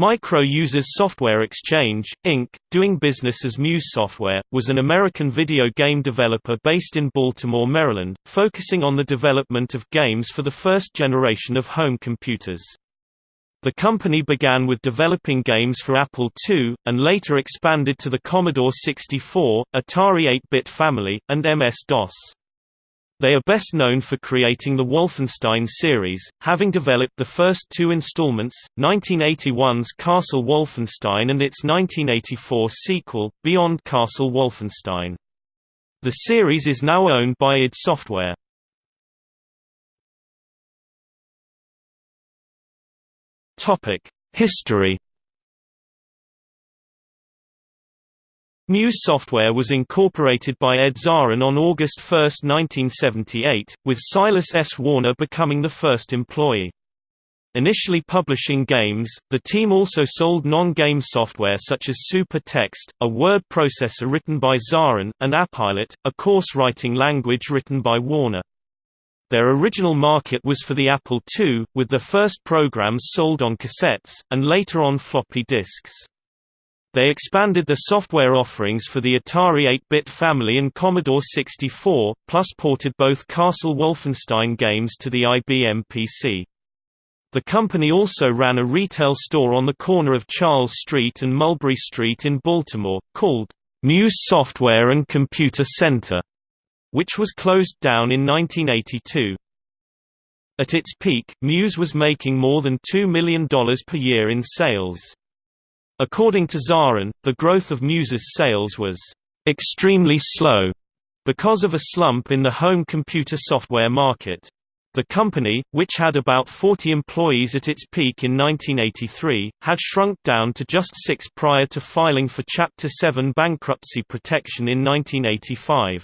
Micro Users Software Exchange, Inc., doing business as Muse Software, was an American video game developer based in Baltimore, Maryland, focusing on the development of games for the first generation of home computers. The company began with developing games for Apple II, and later expanded to the Commodore 64, Atari 8-bit family, and MS-DOS. They are best known for creating the Wolfenstein series, having developed the first two installments, 1981's Castle Wolfenstein and its 1984 sequel, Beyond Castle Wolfenstein. The series is now owned by id Software. History Muse Software was incorporated by Ed Zarin on August 1, 1978, with Silas S. Warner becoming the first employee. Initially publishing games, the team also sold non-game software such as Super Text, a word processor written by Zarin, and Appilot, a course writing language written by Warner. Their original market was for the Apple II, with the first programs sold on cassettes, and later on floppy disks. They expanded the software offerings for the Atari 8-bit family and Commodore 64, plus ported both Castle Wolfenstein games to the IBM PC. The company also ran a retail store on the corner of Charles Street and Mulberry Street in Baltimore, called Muse Software and Computer Center, which was closed down in 1982. At its peak, Muse was making more than $2 million per year in sales. According to Zarin, the growth of Muse's sales was extremely slow because of a slump in the home computer software market. The company, which had about 40 employees at its peak in 1983, had shrunk down to just six prior to filing for Chapter 7 bankruptcy protection in 1985.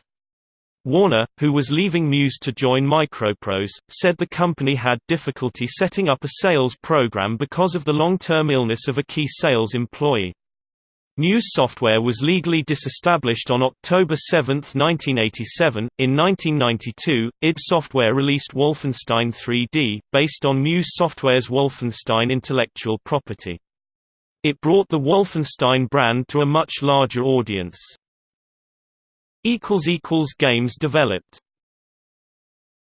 Warner, who was leaving Muse to join Microprose, said the company had difficulty setting up a sales program because of the long-term illness of a key sales employee. Muse Software was legally disestablished on October 7, 1987. In 1992, id Software released Wolfenstein 3D, based on Muse Software's Wolfenstein intellectual property. It brought the Wolfenstein brand to a much larger audience. Games developed